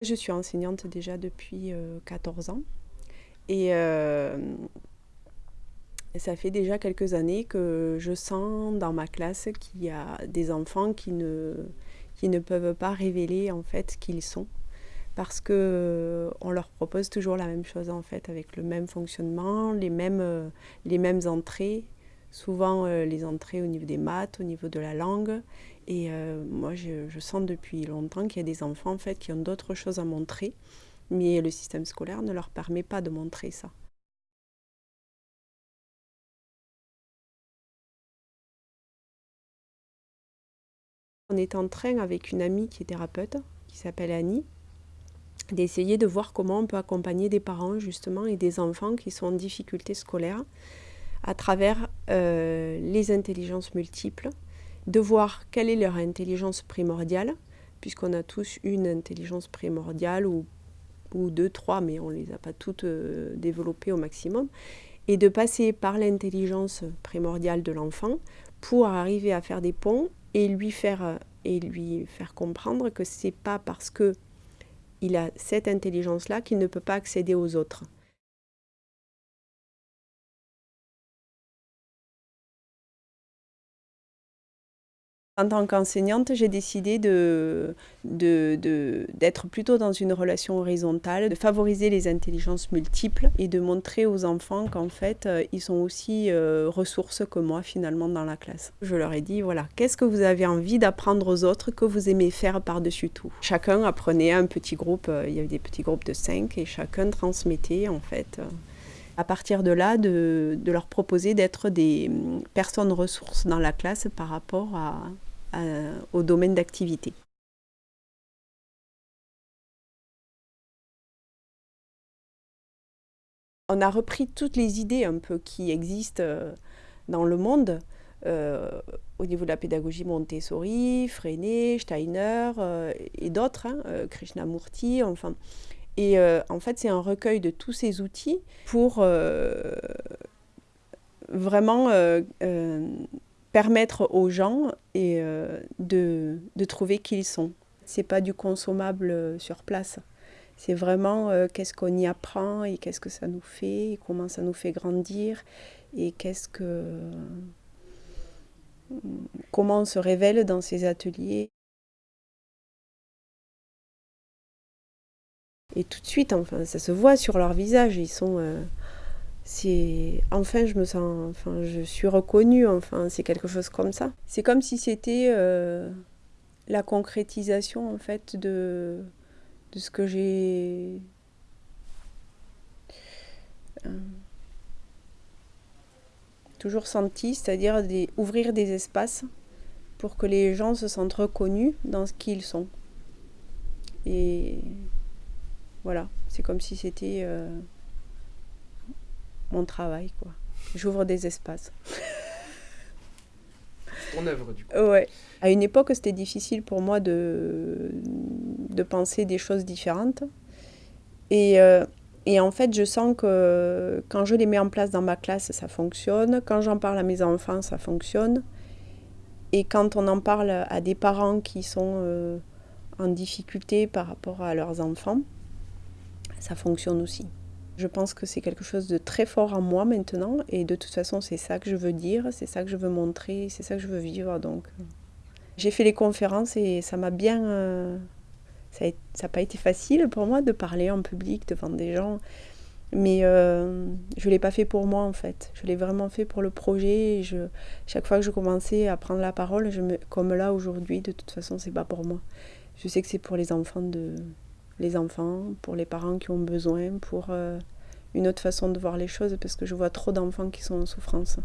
Je suis enseignante déjà depuis 14 ans. Et euh, ça fait déjà quelques années que je sens dans ma classe qu'il y a des enfants qui ne, peuvent pas révéler en fait qui ils sont. Parce que on leur propose toujours la même chose en fait avec le même fonctionnement, les mêmes entrées souvent euh, les entrées au niveau des maths, au niveau de la langue. Et euh, moi, je, sens depuis longtemps qu'il y a des enfants en fait, qui ont d'autres choses à montrer, mais le système scolaire ne leur permet pas de montrer ça. On est en train avec une amie qui est thérapeute, qui s'appelle Annie, d'essayer de voir comment on peut accompagner des parents justement et des enfants qui sont en difficulté scolaire à travers euh, les intelligences multiples, de voir quelle est leur intelligence primordiale, puisqu'on a tous une intelligence primordiale, ou, deux, trois, mais on ne les a pas toutes euh, développées au maximum, et de passer par l'intelligence primordiale de l'enfant pour arriver à faire des ponts et lui faire, et lui faire comprendre que ce n'est pas parce que il a cette intelligence-là qu'il ne peut pas accéder aux autres. En tant qu'enseignante, j'ai décidé d'être de, plutôt dans une relation horizontale, de favoriser les intelligences multiples et de montrer aux enfants qu'en fait, euh, ils sont aussi euh, ressources que moi finalement dans la classe. Je leur ai dit, voilà, qu'est-ce que vous avez envie d'apprendre aux autres que vous aimez faire par-dessus tout? Chacun apprenait un petit groupe, euh, il y avait des petits groupes de cinq et chacun transmettait en fait à partir de là, de, de leur proposer d'être des hum, personnes ressources dans la classe par rapport à, au domaine d'activité. On a repris toutes les idées un peu qui existent euh, dans le monde, euh, au niveau de la pédagogie Montessori, Freinet, Steiner euh, et d'autres, hein, Krishnamurti, enfin. Et en fait, c'est un recueil de tous ces outils pour vraiment permettre aux gens et, euh, de, de, trouver qui ils sont. C'est pas du consommable euh, sur place. C'est vraiment euh, qu'est-ce qu'on y apprend et qu'est-ce que ça nous fait, et comment ça nous fait grandir et qu'est-ce que comment on se révèle dans ces ateliers. Et tout de suite, enfin, ça se voit sur leur visage, ils sont c'est enfin je me sens enfin je suis reconnue enfin c'est quelque chose comme ça. C'est comme si c'était euh, la concrétisation en fait de de ce que j'ai euh, toujours senti c'est-à-dire ouvrir des espaces pour que les gens se sentent reconnus dans ce qu'ils sont. Et voilà c'est comme si c'était euh, mon travail, quoi. J'ouvre des espaces. ton œuvre, du coup. Ouais. À une époque, c'était difficile pour moi de, de penser des choses différentes. Et, euh, et en fait, je sens que quand je les mets en place dans ma classe, ça fonctionne. Quand j'en parle à mes enfants, ça fonctionne. Et quand on en parle à des parents qui sont euh, en difficulté par rapport à leurs enfants, ça fonctionne aussi. Je pense que c'est quelque chose de très fort en moi maintenant et de toute façon c'est ça que je veux dire, c'est ça que je veux montrer, c'est ça que je veux vivre. Donc euh. j'ai fait les conférences et ça m'a bien... Euh, ça n'a pas été facile pour moi de parler en public devant des gens, mais euh, je ne l'ai pas fait pour moi en fait. Je l'ai vraiment fait pour le projet. je, chaque fois que je commençais à prendre la parole, je me, comme là aujourd'hui, de toute façon c'est pas pour moi. Je sais que c'est pour les enfants de, les enfants, pour les parents qui ont besoin, pour euh, une autre façon de voir les choses, parce que je vois trop d'enfants qui sont en souffrance.